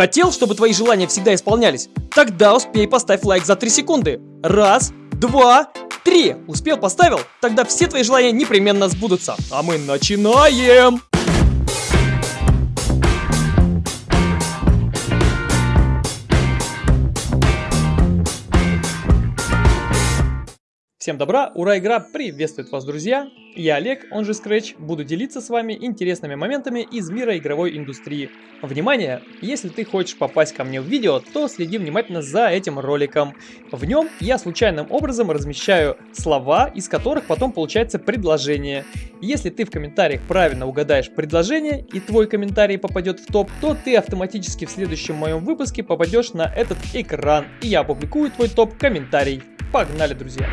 Хотел, чтобы твои желания всегда исполнялись? Тогда успей поставь лайк за 3 секунды. Раз, два, три. Успел, поставил? Тогда все твои желания непременно сбудутся. А мы начинаем! Всем добра, ура, игра приветствует вас, друзья! Я Олег, он же Scratch, буду делиться с вами интересными моментами из мира игровой индустрии. Внимание! Если ты хочешь попасть ко мне в видео, то следи внимательно за этим роликом. В нем я случайным образом размещаю слова, из которых потом получается предложение. Если ты в комментариях правильно угадаешь предложение и твой комментарий попадет в топ, то ты автоматически в следующем моем выпуске попадешь на этот экран, и я опубликую твой топ-комментарий. Погнали, друзья!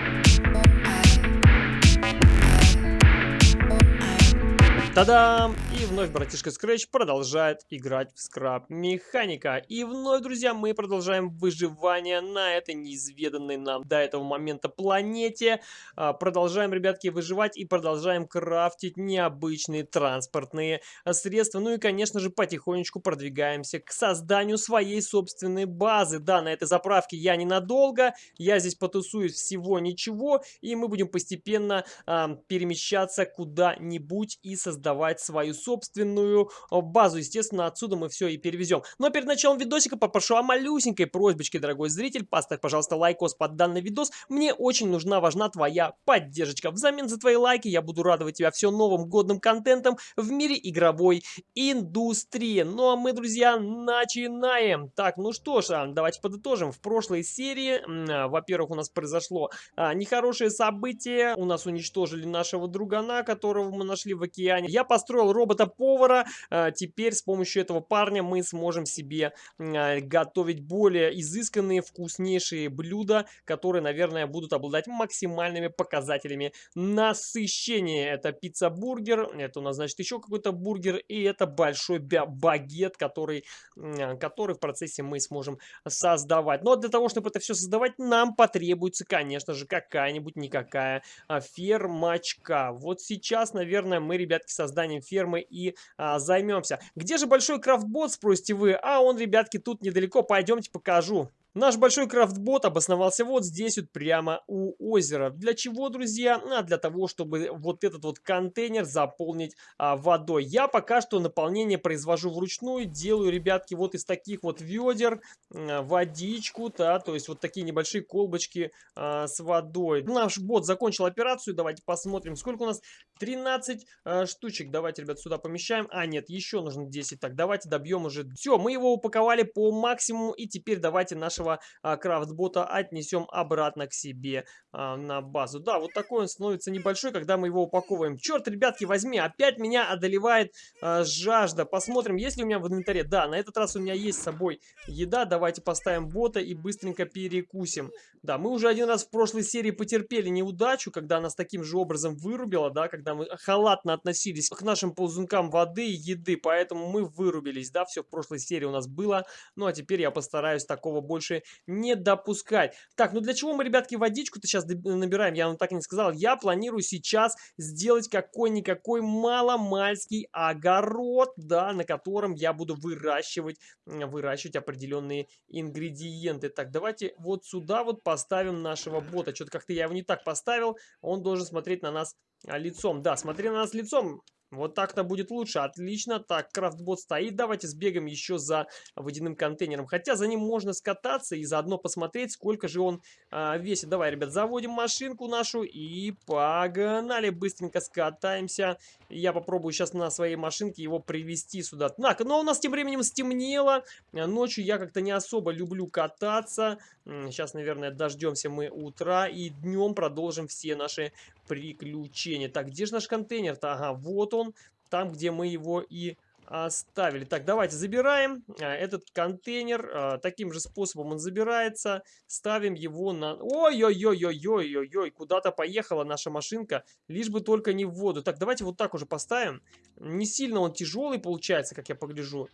ただ И вновь братишка Scratch продолжает играть в скраб механика. И вновь, друзья, мы продолжаем выживание на этой неизведанной нам до этого момента планете. А, продолжаем, ребятки, выживать и продолжаем крафтить необычные транспортные средства. Ну и, конечно же, потихонечку продвигаемся к созданию своей собственной базы. Да, на этой заправке я ненадолго, я здесь потусуюсь всего ничего, и мы будем постепенно а, перемещаться куда-нибудь и создавать свою собственную э, базу. Естественно, отсюда мы все и перевезем. Но перед началом видосика попрошу о малюсенькой просьбочке, дорогой зритель. Поставь, пожалуйста, лайкос под данный видос. Мне очень нужна, важна твоя поддержка. Взамен за твои лайки я буду радовать тебя все новым годным контентом в мире игровой индустрии. Ну а мы, друзья, начинаем. Так, ну что ж, а, давайте подытожим. В прошлой серии, а, во-первых, у нас произошло а, нехорошее событие. У нас уничтожили нашего другана, которого мы нашли в океане. Я построил робота-повара. А, теперь с помощью этого парня мы сможем себе а, готовить более изысканные, вкуснейшие блюда, которые, наверное, будут обладать максимальными показателями насыщения. Это пицца-бургер, это у нас, значит, еще какой-то бургер, и это большой багет, который, который в процессе мы сможем создавать. Но для того, чтобы это все создавать, нам потребуется, конечно же, какая-нибудь никакая фермачка. Вот сейчас, наверное, мы, ребятки, созданием фермы и а, займемся. Где же большой крафтбот, спросите вы? А он, ребятки, тут недалеко, пойдемте покажу. Наш большой крафтбот обосновался вот здесь вот прямо у озера. Для чего, друзья? А для того, чтобы вот этот вот контейнер заполнить а, водой. Я пока что наполнение произвожу вручную. Делаю, ребятки, вот из таких вот ведер а, водичку, да, то есть вот такие небольшие колбочки а, с водой. Наш бот закончил операцию. Давайте посмотрим, сколько у нас 13 а, штучек. Давайте, ребят, сюда помещаем. А, нет, еще нужно 10. Так, давайте добьем уже. Все, мы его упаковали по максимуму. И теперь давайте нашего нашего а, крафтбота отнесем обратно к себе а, на базу. Да, вот такой он становится небольшой, когда мы его упаковываем. Черт, ребятки, возьми, опять меня одолевает а, жажда. Посмотрим, есть ли у меня в инвентаре. Да, на этот раз у меня есть с собой еда. Давайте поставим бота и быстренько перекусим. Да, мы уже один раз в прошлой серии потерпели неудачу, когда нас таким же образом вырубило, да, когда мы халатно относились к нашим ползункам воды и еды, поэтому мы вырубились, да, все в прошлой серии у нас было. Ну, а теперь я постараюсь такого больше не допускать. Так, ну для чего мы, ребятки, водичку-то сейчас набираем? Я вам так и не сказал. Я планирую сейчас сделать какой-никакой маломальский огород, да, на котором я буду выращивать, выращивать определенные ингредиенты. Так, давайте вот сюда вот поставим нашего бота. Что-то как-то я его не так поставил. Он должен смотреть на нас а, лицом. Да, смотри на нас лицом. Вот так-то будет лучше. Отлично. Так, крафтбот стоит. Давайте сбегаем еще за водяным контейнером. Хотя за ним можно скататься и заодно посмотреть, сколько же он а, весит. Давай, ребят, заводим машинку нашу и погнали. Быстренько скатаемся. Я попробую сейчас на своей машинке его привести сюда. Так, но у нас тем временем стемнело. Ночью я как-то не особо люблю кататься. Сейчас, наверное, дождемся мы утра и днем продолжим все наши приключения. Так, где же наш контейнер-то? Ага, вот он. Там, где мы его и оставили. Так, давайте забираем а, этот контейнер. А, таким же способом он забирается. Ставим его на... Ой-ой-ой-ой-ой-ой-ой, куда-то поехала наша машинка, лишь бы только не в воду. Так, давайте вот так уже поставим. Не сильно он тяжелый получается, как я погляжу.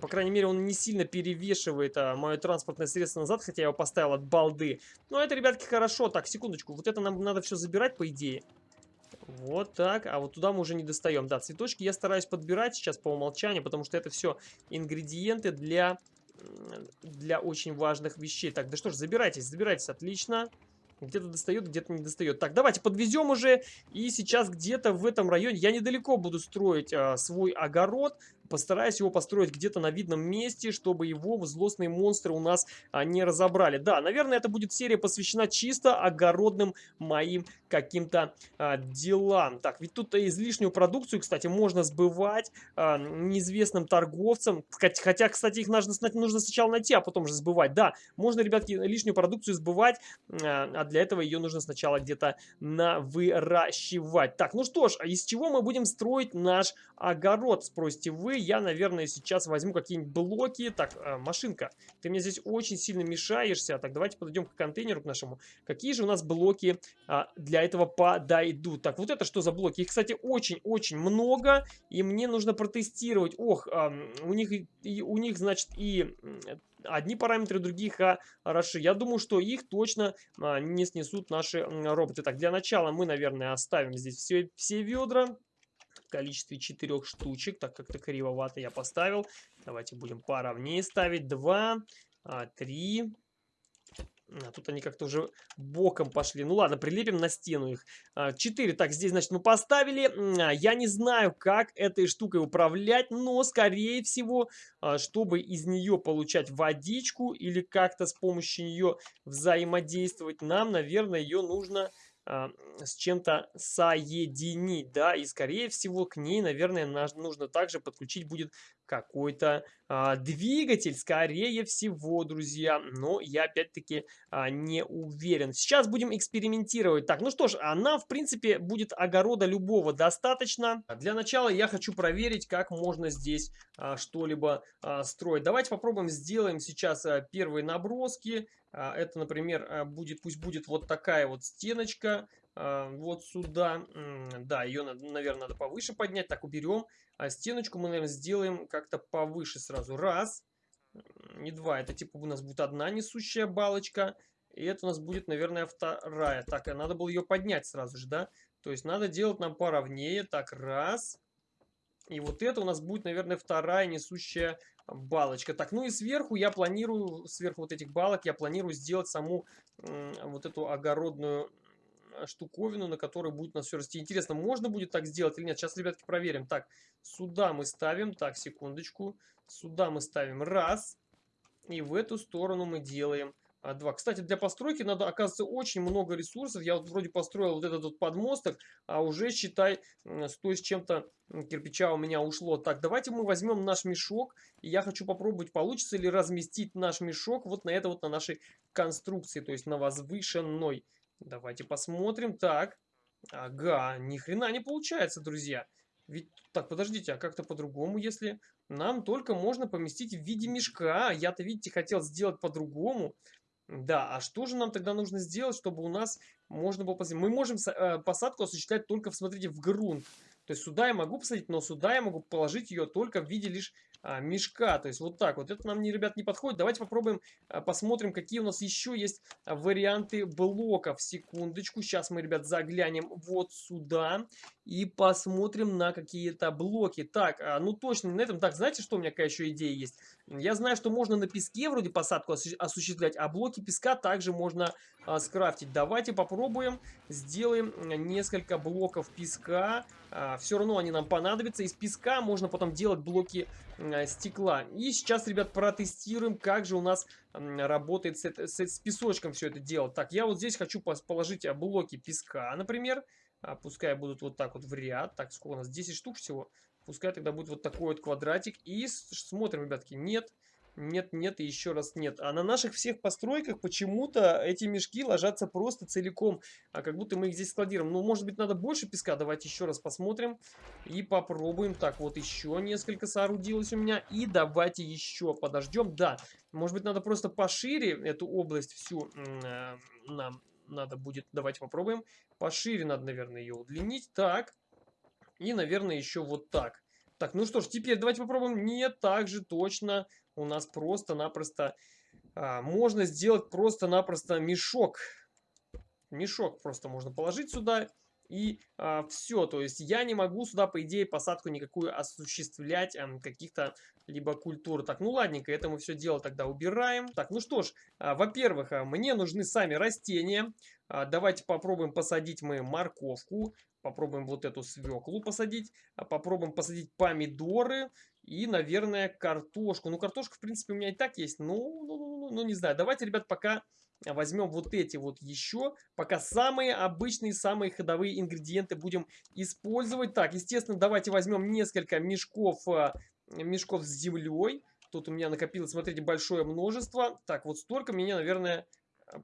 По крайней мере, он не сильно перевешивает а, мое транспортное средство назад, хотя я его поставил от балды. Но это, ребятки, хорошо. Так, секундочку. Вот это нам надо все забирать, по идее. Вот так. А вот туда мы уже не достаем. Да, цветочки я стараюсь подбирать сейчас по умолчанию, потому что это все ингредиенты для для очень важных вещей. Так, да что ж, забирайтесь, забирайтесь, отлично. Где-то достает, где-то не достает. Так, давайте подвезем уже. И сейчас где-то в этом районе, я недалеко буду строить а, свой огород. Постараюсь его построить где-то на видном месте, чтобы его злостные монстры у нас а, не разобрали. Да, наверное, это будет серия посвящена чисто огородным моим каким-то а, делам. Так, ведь тут излишнюю продукцию, кстати, можно сбывать а, неизвестным торговцам. Хотя, кстати, их нужно, нужно сначала найти, а потом же сбывать. Да, можно, ребятки, лишнюю продукцию сбывать, а, а для этого ее нужно сначала где-то навыращивать. Так, ну что ж, а из чего мы будем строить наш огород, спросите вы я, наверное, сейчас возьму какие-нибудь блоки. Так, э, машинка, ты мне здесь очень сильно мешаешься. Так, давайте подойдем к контейнеру к нашему. Какие же у нас блоки а, для этого подойдут? Так, вот это что за блоки? Их, кстати, очень-очень много. И мне нужно протестировать. Ох, а, у них, и, у них, значит, и одни параметры, другие хороши. Я думаю, что их точно а, не снесут наши роботы. Так, для начала мы, наверное, оставим здесь все, все ведра количестве четырех штучек. Так как-то кривовато я поставил. Давайте будем поровнее ставить. Два, а, три. А тут они как-то уже боком пошли. Ну ладно, прилепим на стену их. А, четыре. Так, здесь, значит, мы поставили. А, я не знаю, как этой штукой управлять, но, скорее всего, чтобы из нее получать водичку или как-то с помощью нее взаимодействовать, нам, наверное, ее нужно с чем-то соединить, да, и скорее всего к ней, наверное, нужно также подключить будет какой-то а, двигатель, скорее всего, друзья, но я опять-таки а, не уверен. Сейчас будем экспериментировать. Так, ну что ж, она в принципе будет огорода любого достаточно. Для начала я хочу проверить, как можно здесь а, что-либо а, строить. Давайте попробуем, сделаем сейчас а, первые наброски. А, это, например, а, будет, пусть будет вот такая вот стеночка, вот сюда. Да, ее, наверное, надо повыше поднять. Так, уберем. А стеночку мы, наверное, сделаем как-то повыше сразу. Раз, не два. Это типа у нас будет одна несущая балочка. И это у нас будет, наверное, вторая. Так, а надо было ее поднять сразу же, да? То есть надо делать нам поровнее. Так, раз. И вот это у нас будет, наверное, вторая несущая балочка. Так, ну и сверху я планирую, сверху вот этих балок я планирую сделать саму вот эту огородную штуковину, на которой будет у нас все расти. Интересно, можно будет так сделать или нет? Сейчас, ребятки, проверим. Так, сюда мы ставим, так, секундочку, сюда мы ставим раз, и в эту сторону мы делаем 2. Кстати, для постройки надо, оказывается, очень много ресурсов. Я вот вроде построил вот этот вот подмосток, а уже, считай, 100 с чем-то кирпича у меня ушло. Так, давайте мы возьмем наш мешок. И я хочу попробовать, получится ли разместить наш мешок вот на это вот на нашей конструкции, то есть на возвышенной. Давайте посмотрим. Так, ага, ни хрена не получается, друзья. Ведь, так, подождите, а как-то по-другому, если нам только можно поместить в виде мешка. Я-то, видите, хотел сделать по-другому. Да, а что же нам тогда нужно сделать, чтобы у нас можно было посадить? Мы можем э, посадку осуществлять только, смотрите, в грунт. То есть сюда я могу посадить, но сюда я могу положить ее только в виде лишь а, мешка. То есть вот так вот. Это нам, не, ребят, не подходит. Давайте попробуем, а, посмотрим, какие у нас еще есть а, варианты блоков. Секундочку. Сейчас мы, ребят, заглянем вот сюда и посмотрим на какие-то блоки. Так, ну точно на этом. Так, знаете, что у меня какая еще идея есть? Я знаю, что можно на песке вроде посадку осуществлять, а блоки песка также можно а, скрафтить. Давайте попробуем, сделаем несколько блоков песка. А, все равно они нам понадобятся. Из песка можно потом делать блоки стекла. И сейчас, ребят, протестируем, как же у нас работает с, с, с песочком все это дело. Так, я вот здесь хочу положить блоки песка, например. А, пускай будут вот так вот в ряд. Так, сколько у нас? 10 штук всего. Пускай тогда будет вот такой вот квадратик. И смотрим, ребятки, нет, нет и еще раз нет. А на наших всех постройках почему-то эти мешки ложатся просто целиком. А как будто мы их здесь складируем. Ну, может быть, надо больше песка. Давайте еще раз посмотрим. И попробуем. Так, вот еще несколько соорудилось у меня. И давайте еще подождем. Да, может быть, надо просто пошире эту область всю э, нам надо будет, давайте попробуем. Пошире надо, наверное, ее удлинить. Так. И, наверное, еще вот так. Так, ну что ж, теперь давайте попробуем. Нет, так же точно у нас просто-напросто а, можно сделать просто-напросто мешок. Мешок просто можно положить сюда и а, все. То есть я не могу сюда, по идее, посадку никакую осуществлять а, каких-то либо культур. Так, ну ладненько, это мы все дело тогда убираем. Так, ну что ж, а, во-первых, а, мне нужны сами растения. А, давайте попробуем посадить мы морковку. Попробуем вот эту свеклу посадить. Попробуем посадить помидоры. И, наверное, картошку. Ну, картошка, в принципе, у меня и так есть. Ну, ну, ну, ну, ну не знаю. Давайте, ребят, пока возьмем вот эти вот еще. Пока самые обычные, самые ходовые ингредиенты будем использовать. Так, естественно, давайте возьмем несколько мешков, а, мешков с землей. Тут у меня накопилось, смотрите, большое множество. Так, вот столько мне, наверное,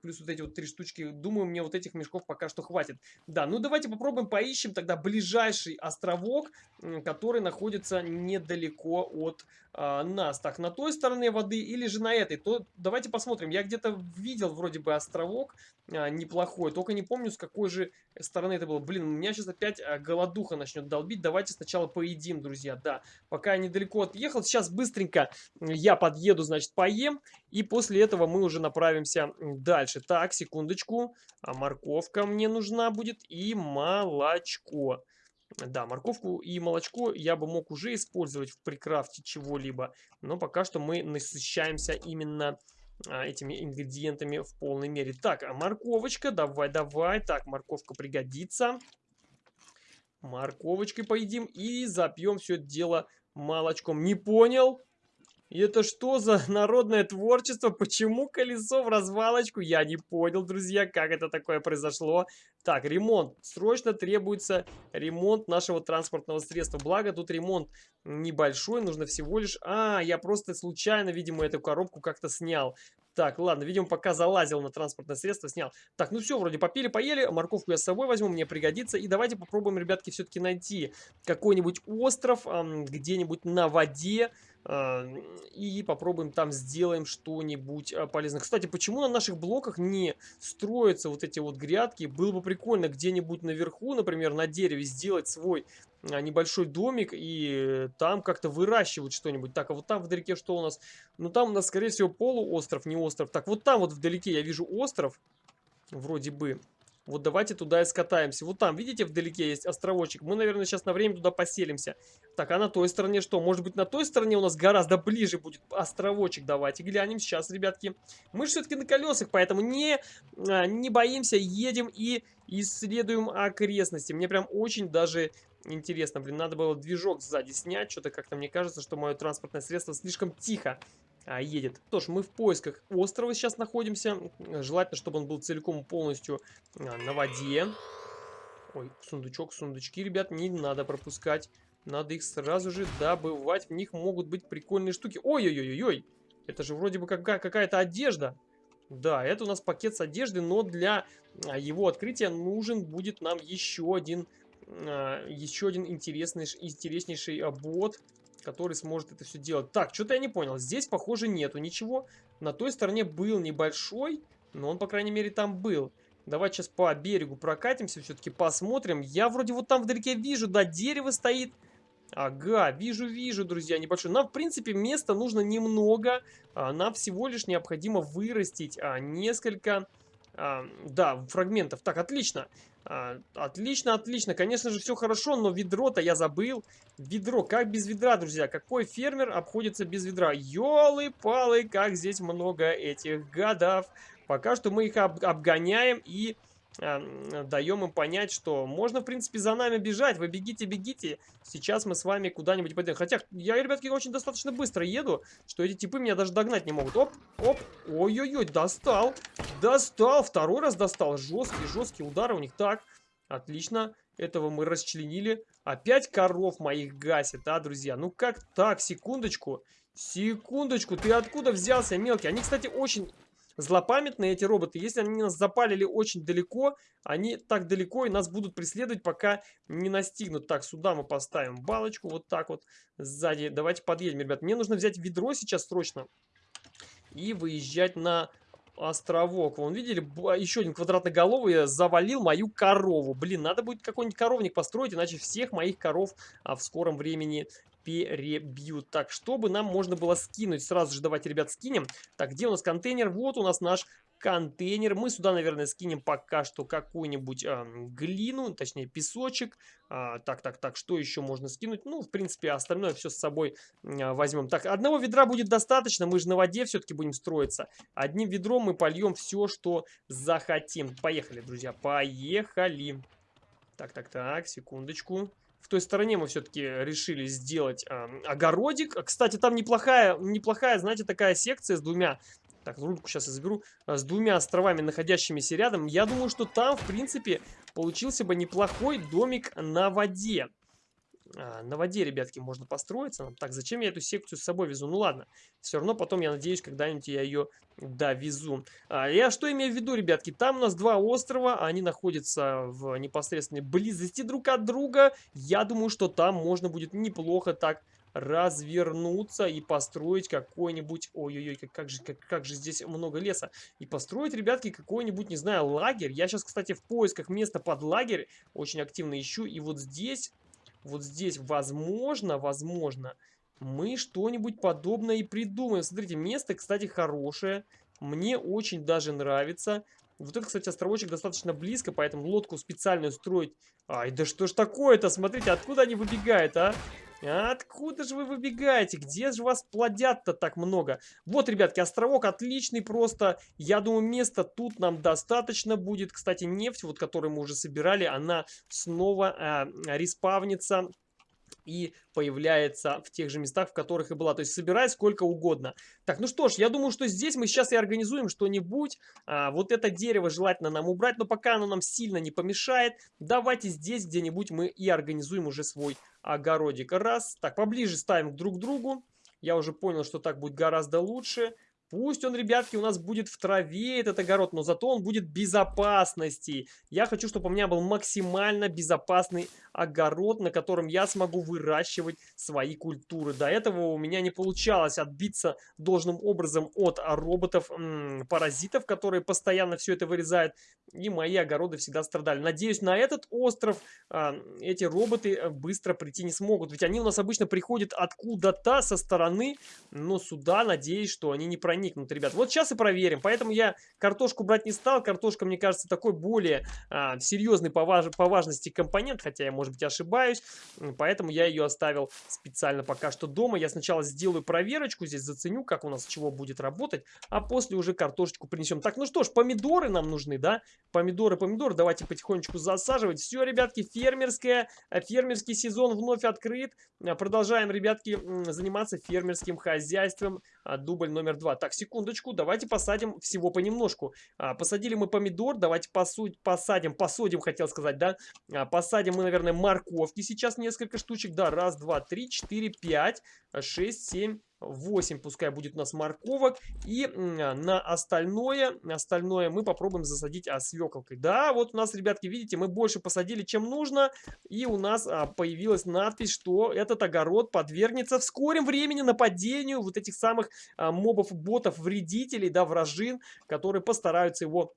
плюс вот эти вот три штучки. Думаю, мне вот этих мешков пока что хватит. Да, ну давайте попробуем поищем тогда ближайший островок, который находится недалеко от а, нас. Так, на той стороне воды или же на этой? То давайте посмотрим. Я где-то видел вроде бы островок а, неплохой, только не помню с какой же стороны это было. Блин, у меня сейчас опять а, голодуха начнет долбить. Давайте сначала поедим, друзья. Да, пока я недалеко отъехал. Сейчас быстренько я подъеду, значит, поем. И после этого мы уже направимся дальше. Так, секундочку. А морковка мне нужна будет и молочко. Да, морковку и молочко я бы мог уже использовать в прикрафте чего-либо, но пока что мы насыщаемся именно этими ингредиентами в полной мере. Так, а морковочка, давай, давай. Так, морковка пригодится. Морковочкой поедим и запьем все это дело молочком. Не понял? И это что за народное творчество? Почему колесо в развалочку? Я не понял, друзья, как это такое произошло. Так, ремонт. Срочно требуется ремонт нашего транспортного средства. Благо, тут ремонт небольшой, нужно всего лишь... А, я просто случайно, видимо, эту коробку как-то снял. Так, ладно, видимо, пока залазил на транспортное средство, снял. Так, ну все, вроде попили, поели. Морковку я с собой возьму, мне пригодится. И давайте попробуем, ребятки, все-таки найти какой-нибудь остров где-нибудь на воде и попробуем там сделаем что-нибудь а, полезное. Кстати, почему на наших блоках не строятся вот эти вот грядки? Было бы прикольно где-нибудь наверху, например, на дереве сделать свой а, небольшой домик и там как-то выращивать что-нибудь. Так, а вот там вдалеке что у нас? Ну, там у нас, скорее всего, полуостров, не остров. Так, вот там вот вдалеке я вижу остров, вроде бы. Вот давайте туда и скатаемся. Вот там, видите, вдалеке есть островочек. Мы, наверное, сейчас на время туда поселимся. Так, а на той стороне что? Может быть, на той стороне у нас гораздо ближе будет островочек. Давайте глянем сейчас, ребятки. Мы же все-таки на колесах, поэтому не, а, не боимся, едем и исследуем окрестности. Мне прям очень даже интересно. Блин, надо было движок сзади снять. Что-то как-то мне кажется, что мое транспортное средство слишком тихо едет. Что ж, мы в поисках острова сейчас находимся. Желательно, чтобы он был целиком полностью а, на воде. Ой, сундучок, сундучки, ребят, не надо пропускать. Надо их сразу же добывать. В них могут быть прикольные штуки. Ой-ой-ой-ой! Это же вроде бы какая-то одежда. Да, это у нас пакет с одеждой, но для а, его открытия нужен будет нам еще один, а, еще один интересный, интереснейший бот который сможет это все делать. Так, что-то я не понял. Здесь, похоже, нету ничего. На той стороне был небольшой, но он, по крайней мере, там был. Давайте сейчас по берегу прокатимся, все-таки посмотрим. Я вроде вот там вдалеке вижу, да, дерево стоит. Ага, вижу, вижу, друзья, небольшой. Нам, в принципе, места нужно немного. А, нам всего лишь необходимо вырастить а, несколько, а, да, фрагментов. Так, отлично. А, отлично, отлично. Конечно же, все хорошо, но ведро-то я забыл. Ведро. Как без ведра, друзья? Какой фермер обходится без ведра? Ёлы-палы, как здесь много этих гадов. Пока что мы их об обгоняем и даем им понять, что можно, в принципе, за нами бежать. Вы бегите, бегите. Сейчас мы с вами куда-нибудь пойдем. Хотя я, ребятки, очень достаточно быстро еду, что эти типы меня даже догнать не могут. Оп, оп. Ой-ой-ой, достал. Достал. Второй раз достал. Жесткие, жесткие удары у них. Так, отлично. Этого мы расчленили. Опять коров моих гасит, а, друзья? Ну как так? Секундочку. Секундочку. Ты откуда взялся, мелкий? Они, кстати, очень злопамятные эти роботы. Если они нас запалили очень далеко, они так далеко и нас будут преследовать, пока не настигнут. Так, сюда мы поставим балочку, вот так вот сзади. Давайте подъедем, ребят. Мне нужно взять ведро сейчас срочно и выезжать на островок. Вон, видели, еще один квадратноголовый завалил мою корову. Блин, надо будет какой-нибудь коровник построить, иначе всех моих коров а, в скором времени перебьют. Так, чтобы нам можно было скинуть, сразу же давайте, ребят, скинем. Так, где у нас контейнер? Вот у нас наш контейнер. Мы сюда, наверное, скинем пока что какую-нибудь э, глину, точнее песочек. А, так, так, так, что еще можно скинуть? Ну, в принципе, остальное все с собой э, возьмем. Так, одного ведра будет достаточно, мы же на воде все-таки будем строиться. Одним ведром мы польем все, что захотим. Поехали, друзья, поехали. Так, так, так, секундочку в той стороне мы все-таки решили сделать э, огородик. Кстати, там неплохая, неплохая, знаете, такая секция с двумя... Так, рульку сейчас я заберу. Э, с двумя островами, находящимися рядом. Я думаю, что там, в принципе, получился бы неплохой домик на воде. А, на воде, ребятки, можно построиться. Так, зачем я эту секцию с собой везу? Ну ладно, все равно потом, я надеюсь, когда-нибудь я ее довезу. А, я что имею в виду, ребятки? Там у нас два острова, они находятся в непосредственной близости друг от друга. Я думаю, что там можно будет неплохо так развернуться и построить какой-нибудь... Ой-ой-ой, как, как, же, как, как же здесь много леса. И построить, ребятки, какой-нибудь, не знаю, лагерь. Я сейчас, кстати, в поисках места под лагерь очень активно ищу. И вот здесь вот здесь, возможно, возможно, мы что-нибудь подобное и придумаем. Смотрите, место, кстати, хорошее. Мне очень даже нравится. Вот это, кстати, островочек достаточно близко, поэтому лодку специальную строить... Ай, да что ж такое-то? Смотрите, откуда они выбегают, а? Откуда же вы выбегаете? Где же вас плодят-то так много? Вот, ребятки, островок отличный просто. Я думаю, места тут нам достаточно будет. Кстати, нефть, вот которую мы уже собирали, она снова э, респавнится и появляется в тех же местах, в которых и была. То есть собирай сколько угодно. Так, ну что ж, я думаю, что здесь мы сейчас и организуем что-нибудь. А, вот это дерево желательно нам убрать, но пока оно нам сильно не помешает, давайте здесь где-нибудь мы и организуем уже свой огородик. Раз. Так, поближе ставим друг к другу. Я уже понял, что так будет гораздо лучше. Пусть он, ребятки, у нас будет в траве, этот огород, но зато он будет безопасности. Я хочу, чтобы у меня был максимально безопасный огород, на котором я смогу выращивать свои культуры. До этого у меня не получалось отбиться должным образом от роботов-паразитов, которые постоянно все это вырезают. И мои огороды всегда страдали. Надеюсь, на этот остров а, эти роботы э, быстро прийти не смогут. Ведь они у нас обычно приходят откуда-то со стороны, но сюда, надеюсь, что они не проникнут, ребят. Вот сейчас и проверим. Поэтому я картошку брать не стал. Картошка, мне кажется, такой более а, серьезный по, важ по важности компонент, хотя я, может быть, ошибаюсь. Поэтому я ее оставил специально пока что дома. Я сначала сделаю проверочку, здесь заценю, как у нас чего будет работать, а после уже картошечку принесем. Так, ну что ж, помидоры нам нужны, да? Помидоры, помидоры, давайте потихонечку засаживать. Все, ребятки, фермерская, э, фермерский сезон вновь открыт. Э, продолжаем, ребятки, заниматься фермерским хозяйством. А, дубль номер два. Так, секундочку, давайте посадим всего понемножку. А, посадили мы помидор, давайте посудь, посадим, посадим, хотел сказать, да? А, посадим мы, наверное, морковки сейчас несколько штучек. Да, раз, два, три, четыре, пять, шесть, семь, 8 пускай будет у нас морковок. И на остальное, остальное мы попробуем засадить а, свеколкой. Да, вот у нас, ребятки, видите, мы больше посадили, чем нужно. И у нас а, появилась надпись, что этот огород подвергнется в скором времени нападению вот этих самых а, мобов-ботов, вредителей, да, вражин, которые постараются его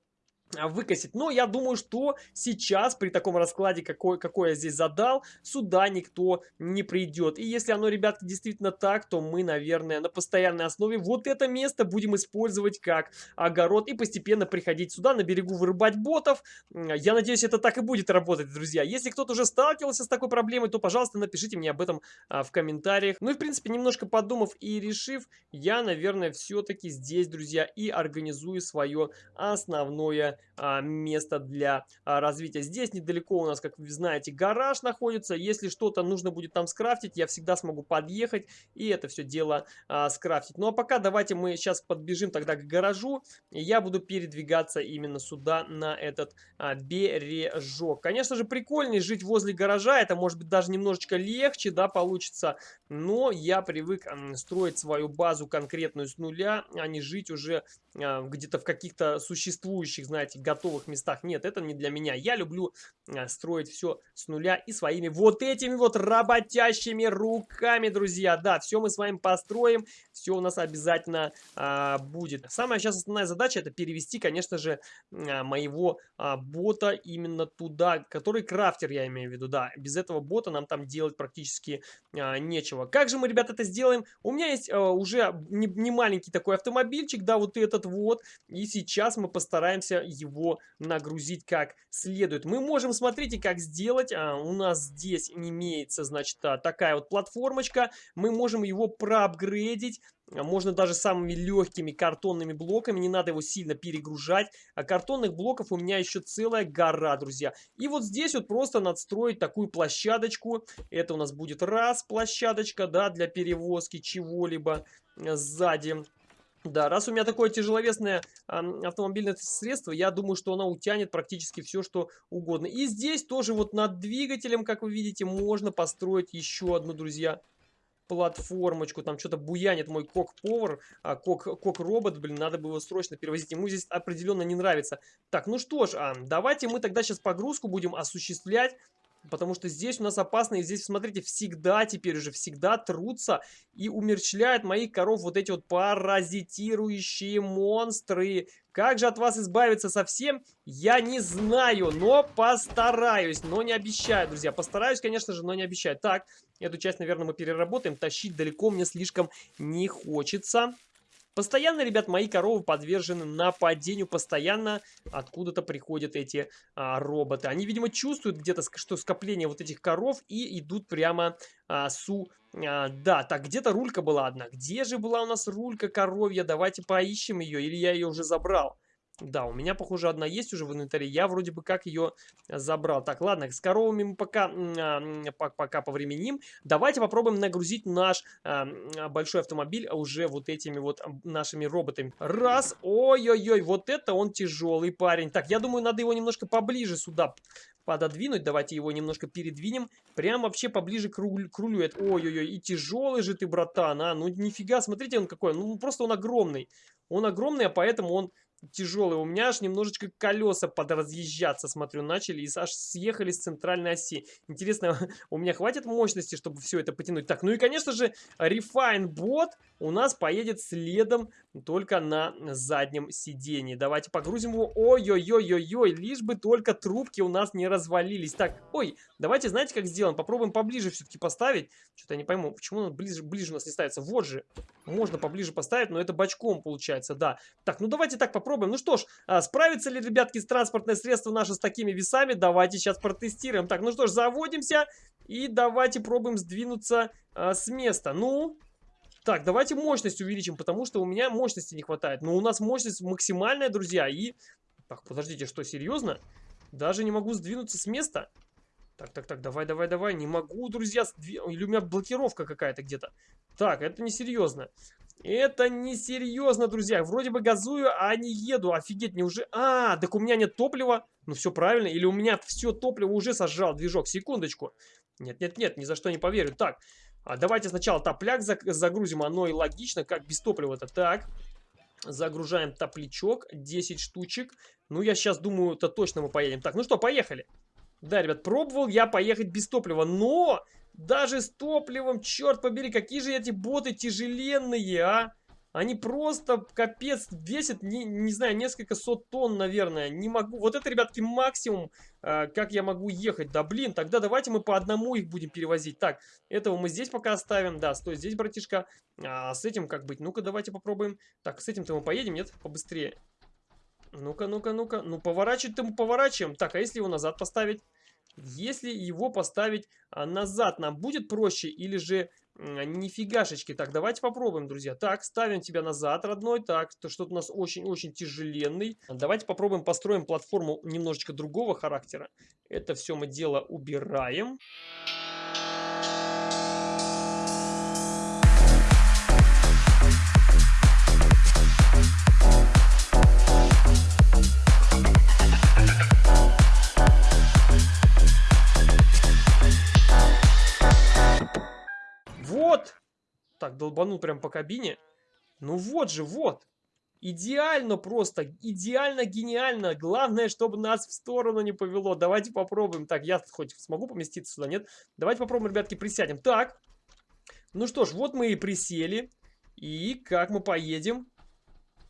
выкосить. Но я думаю, что сейчас при таком раскладе, какой, какой я здесь задал, сюда никто не придет. И если оно, ребятки, действительно так, то мы, наверное, на постоянной основе вот это место будем использовать как огород и постепенно приходить сюда, на берегу вырубать ботов. Я надеюсь, это так и будет работать, друзья. Если кто-то уже сталкивался с такой проблемой, то, пожалуйста, напишите мне об этом а, в комментариях. Ну и, в принципе, немножко подумав и решив, я, наверное, все-таки здесь, друзья, и организую свое основное а, место для а, развития. Здесь недалеко у нас, как вы знаете, гараж находится. Если что-то нужно будет там скрафтить, я всегда смогу подъехать и это все дело а, скрафтить. Ну а пока давайте мы сейчас подбежим тогда к гаражу. И я буду передвигаться именно сюда, на этот а, бережок. Конечно же, прикольнее жить возле гаража. Это может быть даже немножечко легче, да, получится. Но я привык строить свою базу конкретную с нуля, а не жить уже а, где-то в каких-то существующих, знаете, кстати, готовых местах. Нет, это не для меня. Я люблю а, строить все с нуля и своими вот этими вот работящими руками, друзья. Да, все мы с вами построим, все у нас обязательно а, будет. Самая сейчас основная задача это перевести, конечно же, а, моего а, бота именно туда, который крафтер, я имею в виду, да. Без этого бота нам там делать практически а, нечего. Как же мы, ребята, это сделаем? У меня есть а, уже не, не маленький такой автомобильчик, да, вот этот вот. И сейчас мы постараемся его нагрузить как следует. Мы можем, смотрите, как сделать. А, у нас здесь имеется, значит, а, такая вот платформочка. Мы можем его проапгрейдить. Можно даже самыми легкими картонными блоками, не надо его сильно перегружать. А картонных блоков у меня еще целая гора, друзья. И вот здесь вот просто надстроить такую площадочку. Это у нас будет раз площадочка, да, для перевозки чего-либо э, сзади. Да, раз у меня такое тяжеловесное э, автомобильное средство, я думаю, что оно утянет практически все, что угодно. И здесь тоже вот над двигателем, как вы видите, можно построить еще одну, друзья, платформочку. Там что-то буянит мой кок-повар, а, кок-робот, блин, надо бы его срочно перевозить. Ему здесь определенно не нравится. Так, ну что ж, а, давайте мы тогда сейчас погрузку будем осуществлять. Потому что здесь у нас опасно, и здесь, смотрите, всегда теперь уже, всегда трутся и умерчляют моих коров вот эти вот паразитирующие монстры. Как же от вас избавиться совсем, я не знаю, но постараюсь, но не обещаю, друзья. Постараюсь, конечно же, но не обещаю. Так, эту часть, наверное, мы переработаем, тащить далеко мне слишком не хочется. Постоянно, ребят, мои коровы подвержены нападению, постоянно откуда-то приходят эти а, роботы. Они, видимо, чувствуют где-то, что скопление вот этих коров и идут прямо а, су... А, да, так, где-то рулька была одна. Где же была у нас рулька коровья? Давайте поищем ее, или я ее уже забрал? Да, у меня, похоже, одна есть уже в инвентаре. Я вроде бы как ее забрал. Так, ладно, с коровами мы пока, пока повременим. Давайте попробуем нагрузить наш а, большой автомобиль уже вот этими вот нашими роботами. Раз. Ой-ой-ой, вот это он тяжелый парень. Так, я думаю, надо его немножко поближе сюда пододвинуть. Давайте его немножко передвинем. Прям вообще поближе к, руль, к рулю. Ой-ой-ой, и тяжелый же ты, братан, а. Ну, нифига, смотрите, он какой. Ну, просто он огромный. Он огромный, а поэтому он тяжелый. У меня аж немножечко колеса подразъезжаться, смотрю, начали и аж съехали с центральной оси. Интересно, у меня хватит мощности, чтобы все это потянуть? Так, ну и, конечно же, Refine Bot у нас поедет следом только на заднем сидении. Давайте погрузим его. Ой-ой-ой-ой-ой, лишь бы только трубки у нас не развалились. Так, ой, давайте, знаете, как сделаем? Попробуем поближе все-таки поставить. Что-то я не пойму, почему он ближе, ближе у нас не ставится. Вот же, можно поближе поставить, но это бочком получается, да. Так, ну давайте так попробуем. Ну что ж, а, справится ли, ребятки, с транспортное средство наше с такими весами? Давайте сейчас протестируем. Так, ну что ж, заводимся и давайте пробуем сдвинуться а, с места. Ну, так, давайте мощность увеличим, потому что у меня мощности не хватает. Но у нас мощность максимальная, друзья. И... Так, подождите, что, серьезно? Даже не могу сдвинуться с места? Так, так, так, давай, давай, давай. Не могу, друзья. Сдви... Или у меня блокировка какая-то где-то. Так, это несерьезно. Это несерьезно, друзья. Вроде бы газую, а не еду. Офигеть, не уже... А, так у меня нет топлива. Ну, все правильно. Или у меня все топливо уже сожрал движок. Секундочку. Нет, нет, нет, ни за что не поверю. Так, а давайте сначала топляк загрузим, оно и логично, как без топлива-то. Так, загружаем топлячок, 10 штучек. Ну, я сейчас думаю, то точно мы поедем. Так, ну что, поехали. Да, ребят, пробовал я поехать без топлива, но даже с топливом, черт побери, какие же эти боты тяжеленные, а? Они просто капец весят, не, не знаю, несколько сот тонн, наверное. Не могу. Вот это, ребятки, максимум, э, как я могу ехать. Да блин, тогда давайте мы по одному их будем перевозить. Так, этого мы здесь пока оставим. Да, стой здесь, братишка. А с этим как быть? Ну-ка, давайте попробуем. Так, с этим-то мы поедем, нет? Побыстрее. Ну-ка, ну-ка, ну-ка. Ну, поворачивать-то мы поворачиваем. Так, а если его назад поставить? Если его поставить а, назад, нам будет проще или же нифигашечки. Так, давайте попробуем, друзья. Так, ставим тебя назад, родной. Так, то что-то у нас очень-очень тяжеленный. Давайте попробуем построим платформу немножечко другого характера. Это все мы дело убираем. Так, долбанул прям по кабине. Ну вот же, вот. Идеально просто, идеально гениально. Главное, чтобы нас в сторону не повело. Давайте попробуем. Так, я хоть смогу поместиться сюда, нет? Давайте попробуем, ребятки, присядем. Так, ну что ж, вот мы и присели. И как мы поедем?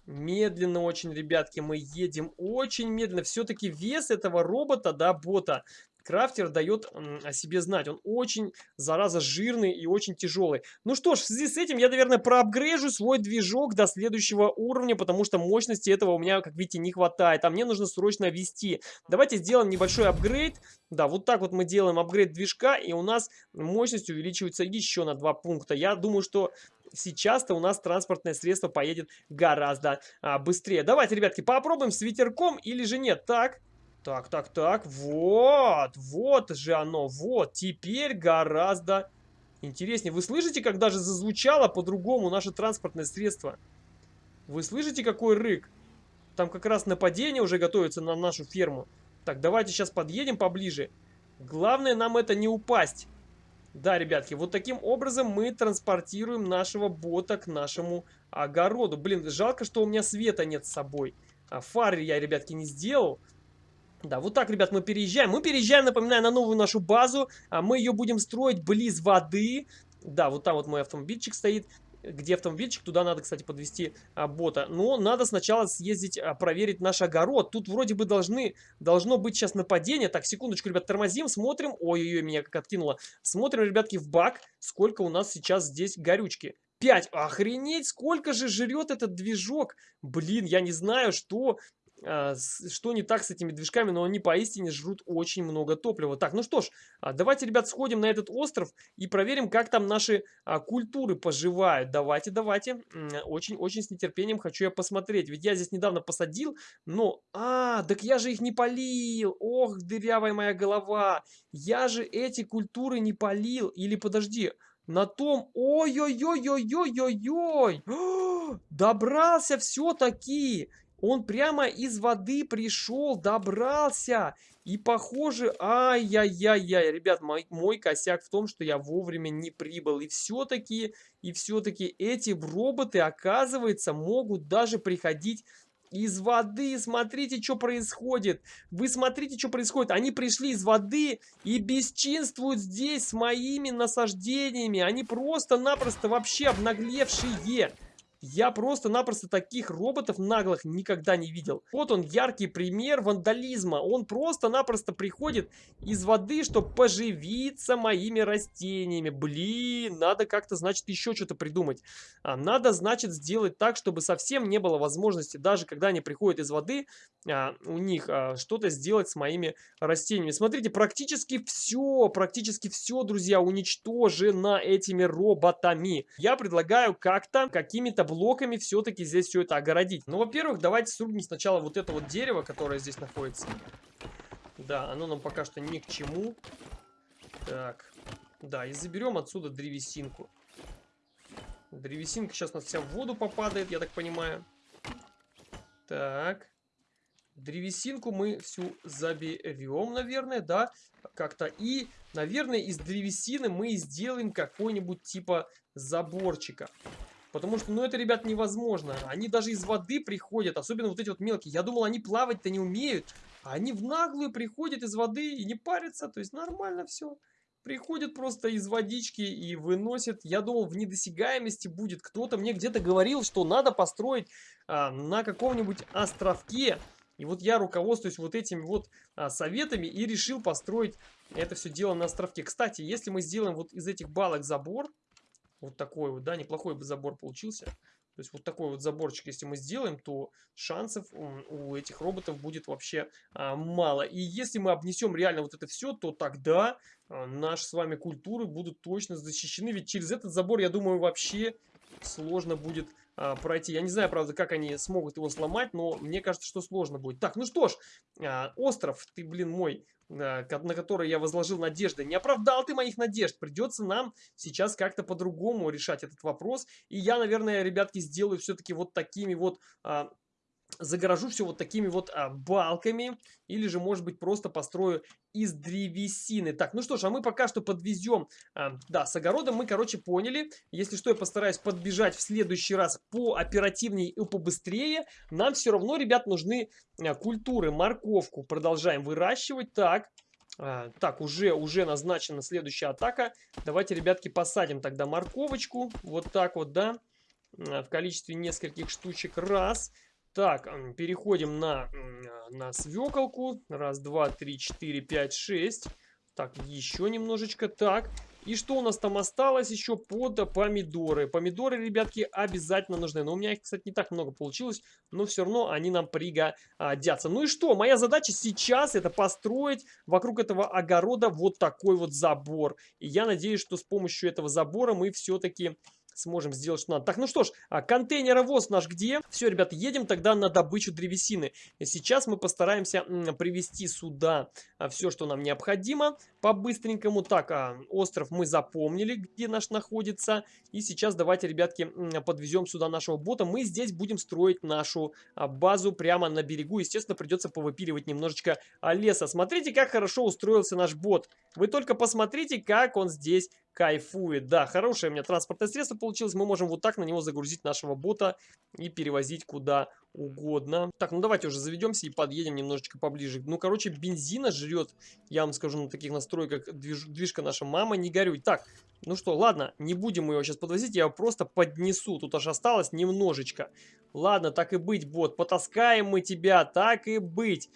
Медленно очень, ребятки, мы едем очень медленно. Все-таки вес этого робота, да, бота, крафтер дает о себе знать. Он очень, зараза, жирный и очень тяжелый. Ну что ж, в связи с этим я, наверное, проапгрейжу свой движок до следующего уровня, потому что мощности этого у меня, как видите, не хватает. А мне нужно срочно ввести. Давайте сделаем небольшой апгрейд. Да, вот так вот мы делаем апгрейд движка, и у нас мощность увеличивается еще на 2 пункта. Я думаю, что сейчас-то у нас транспортное средство поедет гораздо а, быстрее. Давайте, ребятки, попробуем с ветерком или же нет. Так, так, так, так, вот, вот же оно, вот, теперь гораздо интереснее. Вы слышите, как даже зазвучало по-другому наше транспортное средство? Вы слышите, какой рык? Там как раз нападение уже готовится на нашу ферму. Так, давайте сейчас подъедем поближе. Главное нам это не упасть. Да, ребятки, вот таким образом мы транспортируем нашего бота к нашему огороду. Блин, жалко, что у меня света нет с собой. А фары я, ребятки, не сделал. Да, вот так, ребят, мы переезжаем. Мы переезжаем, напоминаю, на новую нашу базу. А мы ее будем строить близ воды. Да, вот там вот мой автомобильчик стоит. Где автомобильчик, туда надо, кстати, подвести а, бота. Но надо сначала съездить, а, проверить наш огород. Тут вроде бы должны, должно быть сейчас нападение. Так, секундочку, ребят, тормозим, смотрим. Ой-ой-ой, меня как откинуло. Смотрим, ребятки, в бак, сколько у нас сейчас здесь горючки. 5. Охренеть, сколько же жрет этот движок. Блин, я не знаю, что что не так с этими движками, но они поистине жрут очень много топлива. Так, ну что ж, а, давайте, ребят, сходим на этот остров и проверим, как там наши а, культуры поживают. Давайте, давайте. Очень-очень с нетерпением хочу я посмотреть. Ведь я здесь недавно посадил, но... А, так я же их не полил. Ох, дырявая моя голова. Я же эти культуры не полил. Или подожди, на том... Ой-ой-ой-ой-ой-ой-ой! Добрался все-таки! Он прямо из воды пришел, добрался. И похоже, ай-яй-яй-яй, ребят, мой, мой косяк в том, что я вовремя не прибыл. И все-таки, и все-таки эти роботы, оказывается, могут даже приходить из воды. Смотрите, что происходит. Вы смотрите, что происходит. Они пришли из воды и бесчинствуют здесь с моими насаждениями. Они просто-напросто вообще обнаглевшие. Я просто-напросто таких роботов наглых никогда не видел. Вот он, яркий пример вандализма. Он просто-напросто приходит из воды, чтобы поживиться моими растениями. Блин, надо как-то, значит, еще что-то придумать. А, надо, значит, сделать так, чтобы совсем не было возможности, даже когда они приходят из воды, а, у них а, что-то сделать с моими растениями. Смотрите, практически все, практически все, друзья, уничтожено этими роботами. Я предлагаю как-то, какими-то блоками все-таки здесь все это огородить. Ну, во-первых, давайте срубим сначала вот это вот дерево, которое здесь находится. Да, оно нам пока что ни к чему. Так, да, и заберем отсюда древесинку. Древесинка сейчас у нас вся в воду попадает, я так понимаю. Так. Древесинку мы всю заберем, наверное, да, как-то. И, наверное, из древесины мы сделаем какой-нибудь типа заборчика. Потому что, ну, это, ребят, невозможно. Они даже из воды приходят, особенно вот эти вот мелкие. Я думал, они плавать-то не умеют. А они в наглую приходят из воды и не парятся. То есть нормально все. Приходят просто из водички и выносят. Я думал, в недосягаемости будет. Кто-то мне где-то говорил, что надо построить а, на каком-нибудь островке. И вот я руководствуюсь вот этими вот а, советами и решил построить это все дело на островке. Кстати, если мы сделаем вот из этих балок забор, вот такой вот, да, неплохой бы забор получился. То есть вот такой вот заборчик, если мы сделаем, то шансов у этих роботов будет вообще а, мало. И если мы обнесем реально вот это все, то тогда а, наши с вами культуры будут точно защищены. Ведь через этот забор, я думаю, вообще сложно будет а, пройти. Я не знаю, правда, как они смогут его сломать, но мне кажется, что сложно будет. Так, ну что ж, а, остров, ты, блин, мой, а, на который я возложил надежды. Не оправдал ты моих надежд. Придется нам сейчас как-то по-другому решать этот вопрос. И я, наверное, ребятки, сделаю все-таки вот такими вот... А, загорожу все вот такими вот а, балками, или же, может быть, просто построю из древесины. Так, ну что ж, а мы пока что подвезем, а, да, с огородом мы, короче, поняли. Если что, я постараюсь подбежать в следующий раз по оперативнее и побыстрее. Нам все равно, ребят, нужны а, культуры, морковку продолжаем выращивать. Так, а, так, уже, уже назначена следующая атака. Давайте, ребятки, посадим тогда морковочку. Вот так вот, да. В количестве нескольких штучек. Раз. Так, переходим на, на свеколку. Раз, два, три, четыре, пять, шесть. Так, еще немножечко. Так, и что у нас там осталось еще под помидоры? Помидоры, ребятки, обязательно нужны. Но у меня их, кстати, не так много получилось, но все равно они нам пригодятся. Ну и что? Моя задача сейчас это построить вокруг этого огорода вот такой вот забор. И я надеюсь, что с помощью этого забора мы все-таки сможем сделать, что надо. Так, ну что ж, а контейнеровоз наш где? Все, ребята, едем тогда на добычу древесины. Сейчас мы постараемся привезти сюда а, все, что нам необходимо по-быстренькому. Так, а, остров мы запомнили, где наш находится. И сейчас давайте, ребятки, подвезем сюда нашего бота. Мы здесь будем строить нашу а, базу прямо на берегу. Естественно, придется повыпиливать немножечко а, леса. Смотрите, как хорошо устроился наш бот. Вы только посмотрите, как он здесь кайфует. Да, хорошее у меня транспортное средство получилось. Мы можем вот так на него загрузить нашего бота и перевозить куда угодно. Так, ну давайте уже заведемся и подъедем немножечко поближе. Ну, короче, бензина жрет, я вам скажу, на таких настройках движ движка наша мама, не горюй. Так, ну что, ладно, не будем его сейчас подвозить, я его просто поднесу. Тут аж осталось немножечко. Ладно, так и быть, бот, потаскаем мы тебя, так и быть.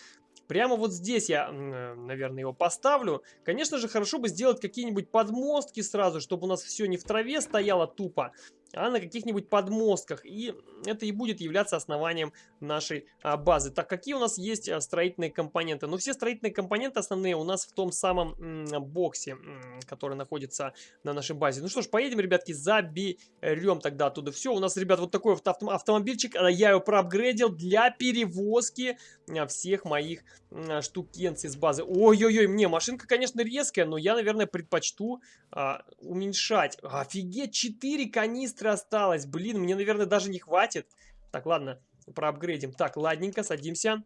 Прямо вот здесь я, э, наверное, его поставлю. Конечно же, хорошо бы сделать какие-нибудь подмостки сразу, чтобы у нас все не в траве стояло тупо, а на каких-нибудь подмостках. И это и будет являться основанием нашей а, базы. Так, какие у нас есть а, строительные компоненты? Ну, все строительные компоненты основные у нас в том самом боксе, который находится на нашей базе. Ну что ж, поедем, ребятки, заберем тогда оттуда все. У нас, ребят, вот такой авто автомобильчик. А, я его проапгрейдил для перевозки а, всех моих а, штукенций с базы. Ой-ой-ой, мне машинка, конечно, резкая, но я, наверное, предпочту а, уменьшать. Офигеть, 4 канистры осталось. Блин, мне, наверное, даже не хватит. Так, ладно, проапгрейдим. Так, ладненько, садимся.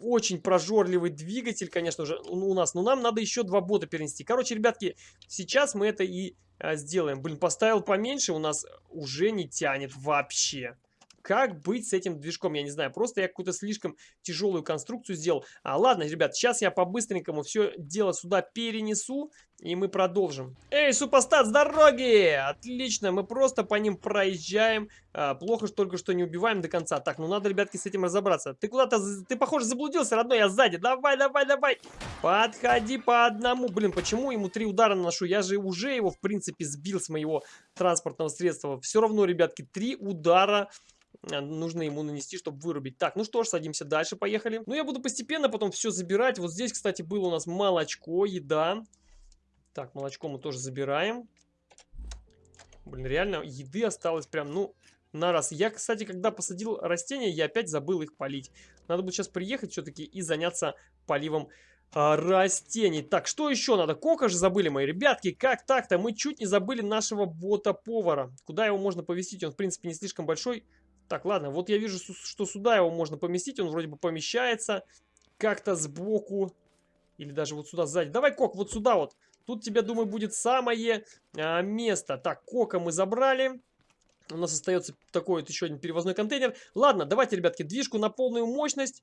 Очень прожорливый двигатель, конечно же, у нас. Но нам надо еще два бота перенести. Короче, ребятки, сейчас мы это и а, сделаем. Блин, поставил поменьше, у нас уже не тянет вообще. Как быть с этим движком, я не знаю. Просто я какую-то слишком тяжелую конструкцию сделал. А, ладно, ребят, сейчас я по-быстренькому все дело сюда перенесу. И мы продолжим. Эй, супостат, с дороги! Отлично, мы просто по ним проезжаем. А, плохо, что только что не убиваем до конца. Так, ну надо, ребятки, с этим разобраться. Ты куда-то, ты, похоже, заблудился, родной, я сзади. Давай, давай, давай. Подходи по одному. Блин, почему ему три удара наношу? Я же уже его, в принципе, сбил с моего транспортного средства. Все равно, ребятки, три удара нужно ему нанести, чтобы вырубить. Так, ну что ж, садимся дальше, поехали. Ну, я буду постепенно потом все забирать. Вот здесь, кстати, было у нас молочко, еда. Так, молочко мы тоже забираем. Блин, реально, еды осталось прям, ну, на раз. Я, кстати, когда посадил растения, я опять забыл их полить. Надо будет сейчас приехать все-таки и заняться поливом а, растений. Так, что еще надо? Кока же забыли мои ребятки. Как так-то? Мы чуть не забыли нашего бота-повара. Куда его можно повесить? Он, в принципе, не слишком большой. Так, ладно, вот я вижу, что сюда его можно поместить. Он вроде бы помещается как-то сбоку. Или даже вот сюда сзади. Давай, Кок, вот сюда вот. Тут тебе, думаю, будет самое а, место. Так, Кока мы забрали. У нас остается такой вот еще один перевозной контейнер. Ладно, давайте, ребятки, движку на полную мощность.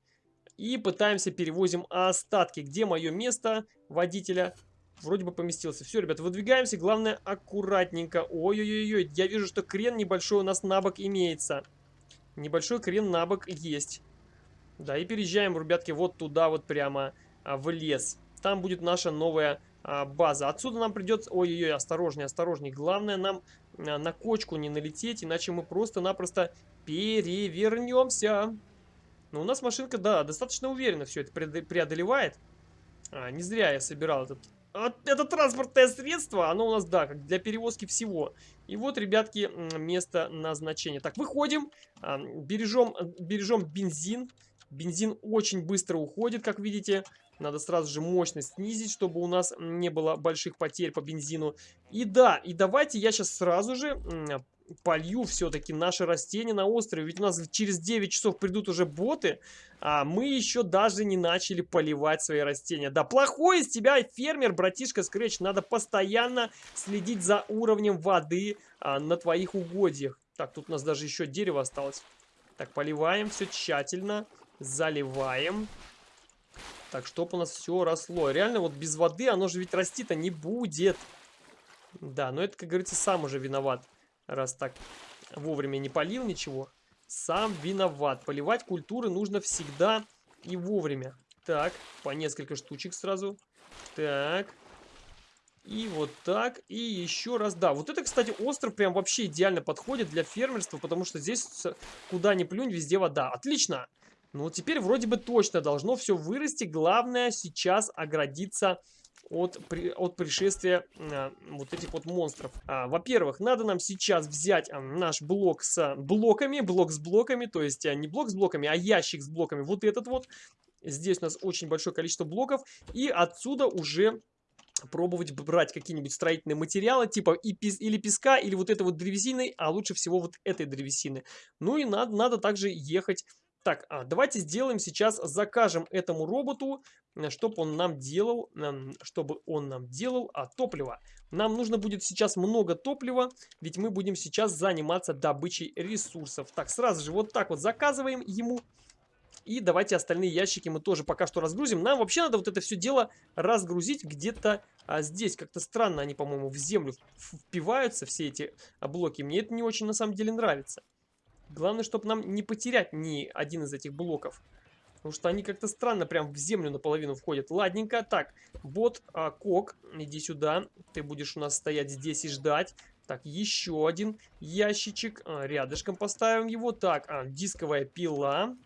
И пытаемся перевозим остатки. Где мое место водителя? Вроде бы поместился. Все, ребята, выдвигаемся. Главное, аккуратненько. Ой-ой-ой, я вижу, что крен небольшой у нас на бок имеется. Небольшой крен на бок есть. Да, и переезжаем, ребятки, вот туда вот прямо а, в лес. Там будет наша новая а, база. Отсюда нам придется... Ой-ой-ой, осторожней, осторожней. Главное нам а, на кочку не налететь, иначе мы просто-напросто перевернемся. Но у нас машинка, да, достаточно уверенно все это преодолевает. А, не зря я собирал этот это транспортное средство, оно у нас, да, как для перевозки всего. И вот, ребятки, место назначения. Так, выходим, бережем, бережем бензин. Бензин очень быстро уходит, как видите. Надо сразу же мощность снизить, чтобы у нас не было больших потерь по бензину. И да, и давайте я сейчас сразу же полью все-таки наши растения на острове. Ведь у нас через 9 часов придут уже боты, а мы еще даже не начали поливать свои растения. Да, плохой из тебя фермер, братишка Скретч. Надо постоянно следить за уровнем воды а, на твоих угодьях. Так, тут у нас даже еще дерево осталось. Так, поливаем все тщательно. Заливаем. Так, чтобы у нас все росло. Реально, вот без воды оно же ведь расти-то не будет. Да, но это, как говорится, сам уже виноват раз так вовремя не полил ничего. Сам виноват. Поливать культуры нужно всегда и вовремя. Так, по несколько штучек сразу. Так. И вот так. И еще раз. Да, вот это, кстати, остров прям вообще идеально подходит для фермерства, потому что здесь куда ни плюнь, везде вода. Отлично. Ну, теперь вроде бы точно должно все вырасти. Главное сейчас оградиться от, от пришествия а, вот этих вот монстров. А, Во-первых, надо нам сейчас взять а, наш блок с блоками, блок с блоками, то есть а, не блок с блоками, а ящик с блоками. Вот этот вот. Здесь у нас очень большое количество блоков. И отсюда уже пробовать брать какие-нибудь строительные материалы, типа и пес, или песка, или вот этой вот древесины, а лучше всего вот этой древесины. Ну и надо, надо также ехать так, а, давайте сделаем сейчас, закажем этому роботу, э, чтобы он нам делал, чтобы он нам делал а, топливо. Нам нужно будет сейчас много топлива, ведь мы будем сейчас заниматься добычей ресурсов. Так, сразу же вот так вот заказываем ему. И давайте остальные ящики мы тоже пока что разгрузим. Нам вообще надо вот это все дело разгрузить где-то а, здесь. Как-то странно они, по-моему, в землю впиваются, все эти блоки. Мне это не очень на самом деле нравится. Главное, чтобы нам не потерять ни один из этих блоков. Потому что они как-то странно прям в землю наполовину входят. Ладненько. Так, бот, а, Кок, иди сюда. Ты будешь у нас стоять здесь и ждать. Так, еще один ящичек. А, рядышком поставим его. Так, а, дисковая пила.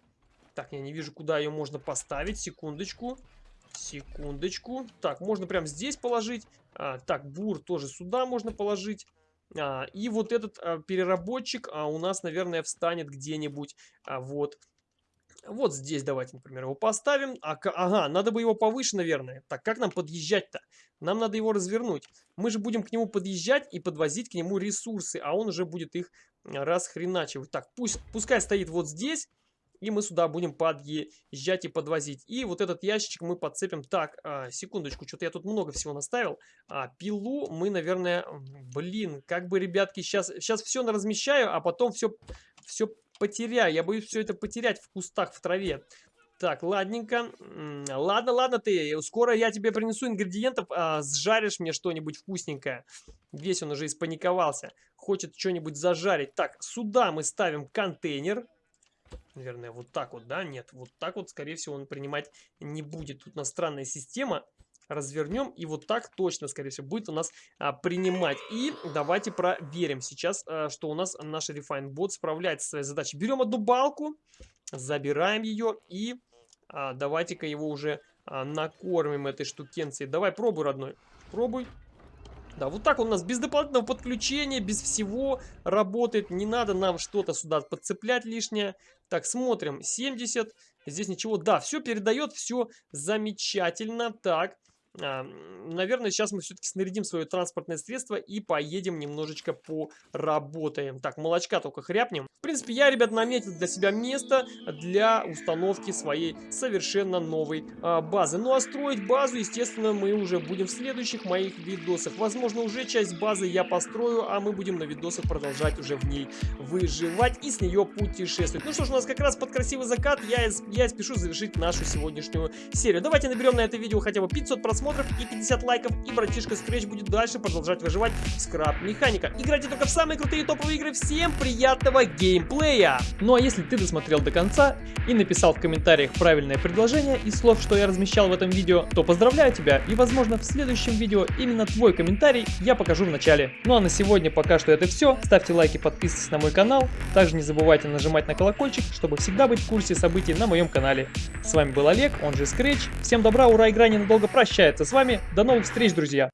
Так, я не вижу, куда ее можно поставить. Секундочку. Секундочку. Так, можно прям здесь положить. А, так, бур тоже сюда можно положить. А, и вот этот а, переработчик а, у нас, наверное, встанет где-нибудь а, вот вот здесь давайте, например, его поставим. А, ага, надо бы его повыше, наверное. Так, как нам подъезжать-то? Нам надо его развернуть. Мы же будем к нему подъезжать и подвозить к нему ресурсы, а он уже будет их расхреначивать. Так, пусть, пускай стоит вот здесь. И мы сюда будем подъезжать и подвозить. И вот этот ящичек мы подцепим. Так, а, секундочку, что-то я тут много всего наставил. А, пилу мы, наверное, блин, как бы, ребятки, сейчас, сейчас все размещаю, а потом все, все потеряю. Я боюсь все это потерять в кустах, в траве. Так, ладненько. Ладно, ладно ты. Скоро я тебе принесу ингредиентов, а, сжаришь мне что-нибудь вкусненькое. Весь он уже испаниковался. Хочет что-нибудь зажарить. Так, сюда мы ставим контейнер. Наверное, вот так вот, да? Нет, вот так вот, скорее всего, он принимать не будет. Тут у нас странная система. Развернем, и вот так точно, скорее всего, будет у нас а, принимать. И давайте проверим сейчас, а, что у нас наш Refine Bot справляется со своей задачей. Берем одну балку, забираем ее и а, давайте-ка его уже а, накормим этой штукенцией. Давай, пробуй, родной. Пробуй. Да, вот так он у нас без дополнительного подключения, без всего работает. Не надо нам что-то сюда подцеплять лишнее. Так, смотрим. 70. Здесь ничего. Да, все передает, все замечательно. Так, наверное, сейчас мы все-таки снарядим свое транспортное средство и поедем немножечко поработаем. Так, молочка только хряпнем. В принципе, я, ребят, наметил для себя место для установки своей совершенно новой а, базы. Ну, а строить базу, естественно, мы уже будем в следующих моих видосах. Возможно, уже часть базы я построю, а мы будем на видосах продолжать уже в ней выживать и с нее путешествовать. Ну что ж, у нас как раз под красивый закат я, я спешу завершить нашу сегодняшнюю серию. Давайте наберем на это видео хотя бы 500 просмотров просмотров и 50 лайков, и братишка Scratch будет дальше продолжать выживать в скраб механика. Играйте только в самые крутые топовые игры. Всем приятного геймплея! Ну а если ты досмотрел до конца и написал в комментариях правильное предложение из слов, что я размещал в этом видео, то поздравляю тебя и возможно в следующем видео именно твой комментарий я покажу в начале. Ну а на сегодня пока что это все. Ставьте лайки, подписывайтесь на мой канал. Также не забывайте нажимать на колокольчик, чтобы всегда быть в курсе событий на моем канале. С вами был Олег, он же Scratch. Всем добра, ура, игра ненадолго с вами. До новых встреч, друзья!